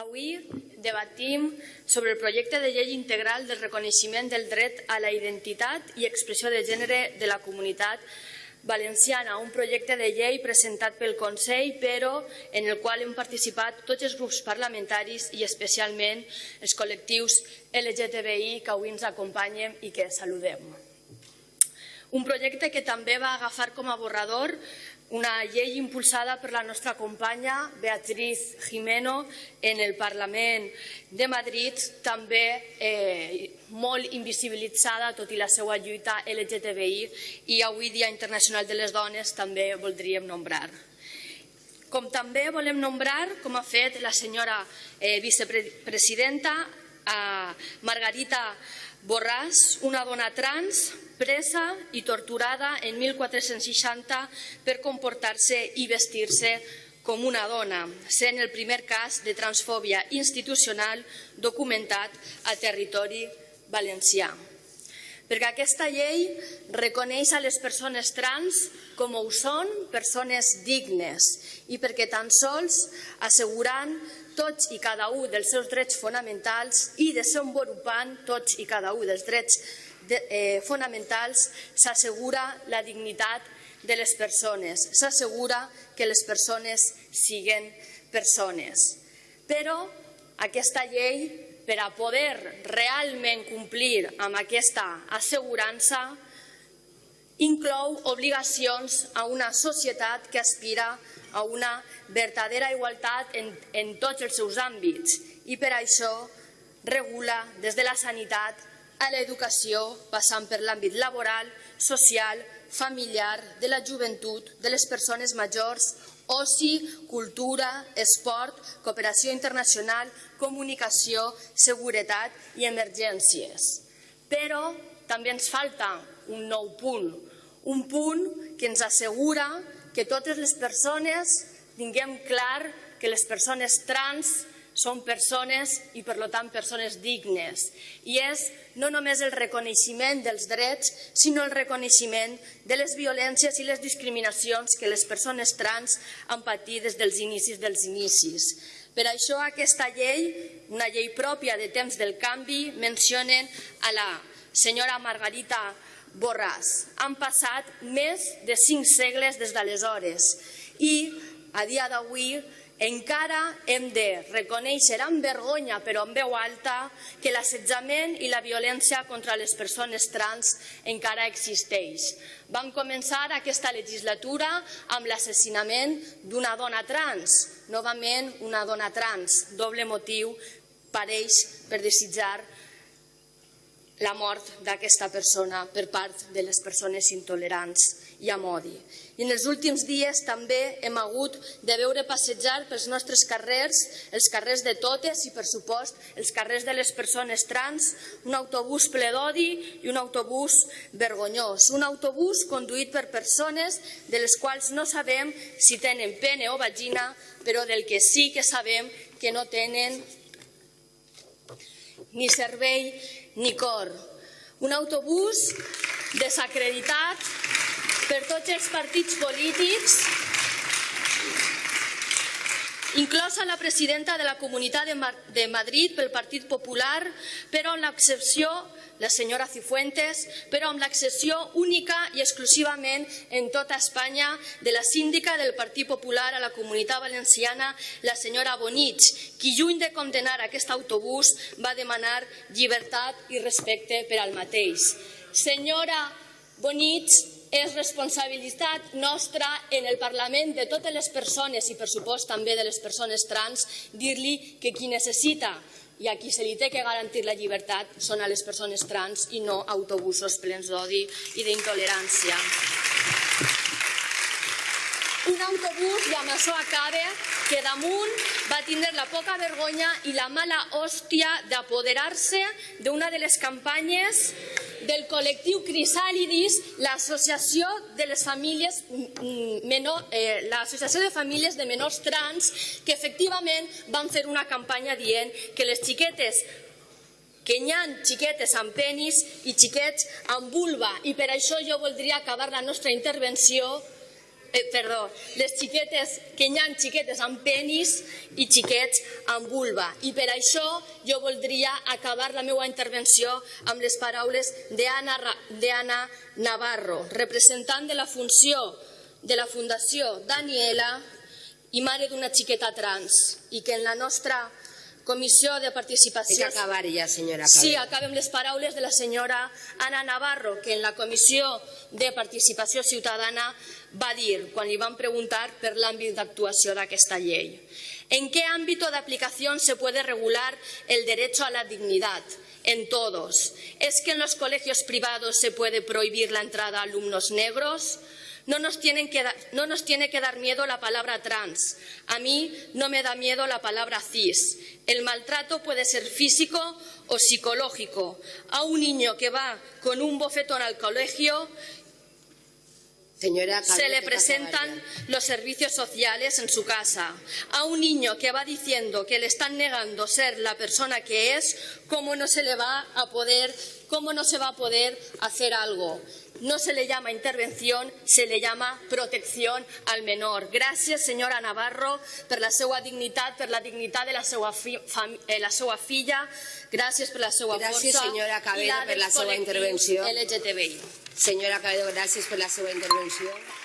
Avui debatim sobre el projecte de llei integral del reconeixement del dret a la identitat i expressió de gènere de la comunitat valenciana, un projecte de llei presentat pel Consell, però en el qual hem participat tots els grups parlamentaris i especialment els col·lectius LGTBI que avui ens acompanyen i que saludem. Un projecte que també va agafar com a borrador una llei impulsada per la nostra companya Beatriz Jimeno en el Parlament de Madrid, també eh, molt invisibilitzada, tot i la seva lluita LGTBI, i avui Dia Internacional de les Dones també voldríem nombrar. Com també volem nombrar, com ha fet la senyora eh, vicepresidenta, a Margarita Borràs, una dona trans, presa i torturada en 1460 per comportar-se i vestir-se com una dona, sent el primer cas de transfòbia institucional documentat a territori valencià. Perquè aquesta llei reconeix a les persones trans com ho són persones dignes i perquè tan sols assegurant tots i cada un dels seus drets fonamentals i desenvolupant tots i cada un dels drets eh, fonamentals s'assegura la dignitat de les persones, s'assegura que les persones siguen persones. Però aquesta llei, per a poder realment complir amb aquesta assegurança, inclou obligacions a una societat que aspira a una verdadera igualtat en, en tots els seus àmbits i per això regula des de la sanitat a l'educació, passant per l'àmbit laboral, social, familiar, de la joventut, de les persones majors, oci, cultura, esport, cooperació internacional, comunicació, seguretat i emergències. Però també ens falta un nou punt, un punt que ens assegura que totes les persones tinguem clar que les persones trans són persones i, per tant, persones dignes. I és no només el reconeixement dels drets, sinó el reconeixement de les violències i les discriminacions que les persones trans han patit des dels inicis dels inicis. Per això aquesta llei, una llei pròpia de temps del canvi, mencionen a la senyora Margarita Borràs. Han passat més de cinc segles des d'aleshores i a dia d'avui encara hem de reconèixer amb vergonya, però amb veu alta, que l'assetjament i la violència contra les persones trans encara existeix. Vam començar aquesta legislatura amb l'assassinament d'una dona trans, novament una dona trans, doble motiu pareix per desitjar la mort d'aquesta persona per part de les persones intolerants i amb odi. I en els últims dies també hem hagut de veure passejar pels nostres carrers, els carrers de totes i, per supost, els carrers de les persones trans, un autobús ple d'odi i un autobús vergonyós. Un autobús conduït per persones de les quals no sabem si tenen pene o vagina, però del que sí que sabem que no tenen ni servei ni cor. Un autobús desacreditat per tots els partits polítics, inclosa la presidenta de la Comunitat de Madrid pel Partit Popular, però amb l'excepció la senyora Cifuentes, però amb l'excepció única i exclusivament en tota Espanya de la síndica del Partit Popular a la Comunitat Valenciana, la senyora Bonich, qui lluny de condenar aquest autobús va demanar llibertat i respecte per al mateix. Senyora Bonich, és responsabilitat nostra en el Parlament de totes les persones i per supost també de les persones trans dir-li que qui necessita i a qui se li té que garantir la llibertat són a les persones trans i no autobusos plens d'odi i d'intolerància. Un autobús, i amb això acaba, que damunt va tindre la poca vergonya i la mala hòstia d'apoderar-se d'una de les campanyes del col·lectiu Crisàlidis, l'associació de les famílies mm, menor, eh, l'associació de famílies de menors trans, que efectivament van fer una campanya dient que les xiquetes que hi ha xiquetes amb penis i xiquets amb vulva. I per això jo voldria acabar la nostra intervenció eh, perdó, les xiquetes, que hi ha xiquetes amb penis i xiquets amb vulva. I per això jo voldria acabar la meva intervenció amb les paraules d'Anna Navarro, representant de la funció de la Fundació Daniela i mare d'una xiqueta trans, i que en la nostra comissió de Hay que participació... acabar ya, señora. Sí, Calvo. acabem les paraules de la senyora Anna Navarro, que en la Comissió de Participació Ciutadana va dir, quan li van preguntar per l'àmbit d'actuació d'aquesta llei. ¿En qué ámbito de aplicación se puede regular el derecho a la dignidad? En todos. ¿Es que en los colegios privados se puede prohibir la entrada a alumnos negros? No nos, tienen que da- no nos tiene que dar miedo la palabra trans. A mí no me da miedo la palabra cis. El maltrato puede ser físico o psicológico. A un niño que va con un bofetón al colegio Señora se le presentan los servicios sociales en su casa. A un niño que va diciendo que le están negando ser la persona que es, ¿cómo no se le va a poder, cómo no se va a poder hacer algo? No se le llama intervención, se le llama protección al menor. Gràcies, senyora Navarro, per la seva dignitat, per la dignitat de la seva, fi, fam, eh, la seva filla. Gràcies per la seva Gràcies, força. senyora i Cabedo, per la seva intervenció. LGTBI. Señora gracias su intervención.